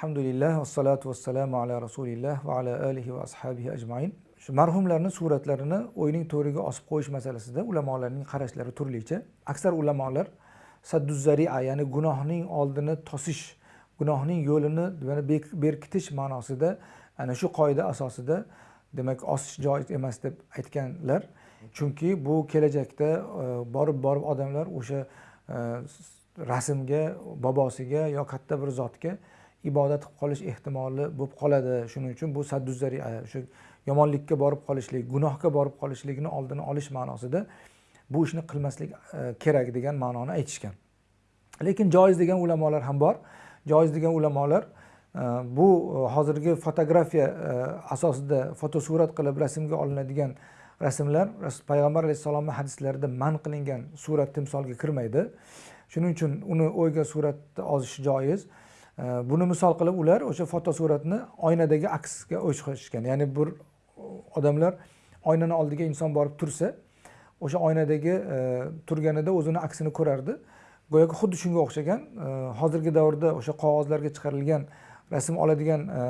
alhamdulillah vassalatu vassalamu ala rasulilloh va ala alihi va ashabihi ajmain shu marhumlarni suratlarini o'yning to'riga osib qo'yish masalasida ulamolarning qarashlari turlicha aksar ulamolar sadduzaria ya'ni gunohning oldini tosish gunohning yo'lini berkitish ma'nosida ana shu qoida asosida demak osish joiz emas deb aytganlar chunki bu kelajakda borib borib odamlar o'sha rasmga bobosiga yo katta bir zotga ibodat qilib qolish ehtimoli bo'lib qoladi. Shuning uchun bu sadduzari o'sha e, yomonlikka borib qolishlik gunohga borib qolishlikni oldini olish ma'nosida bu ishni qilmaslik e, kerak degan ma'noni aytishgan. Lekin joiz degan ulamolar ham bor. Joiz degan ulamolar e, bu hozirgi fotografiya asosida fotosurat qilib rasmga olinadigan rasmlar payg'ambar alayhissalomni hadislarida man qilingan surat timsolga kirmaydi. Shuning uchun uni o'yga suratni ozish joiz. Buni misol qilib ular o'sha fotosuratni oynadagi aksga o'xshatishgan. Ya'ni bir odamlar oynani oldiga inson borib tursa o'sha oynadagi e, turganida o'zini aksini ko'rardi. Go'yoki xuddi shunga o'xshagan e, hozirgi davrda o'sha qog'ozlarga chiqarilgan rasm oladigan e,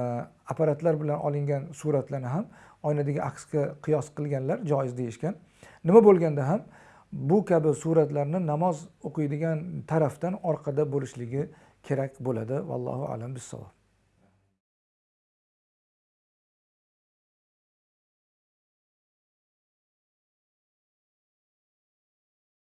apparatlar bilan olingan suratlarni ham oynadagi aksga qiyos qilganlar joiz deyishgan. Nima bo'lganda ham bu kabi suratlarni namoz o'qiydigan tarafdan orqada bo'lishligi kerak bo'ladi. Vallohu alam bissavob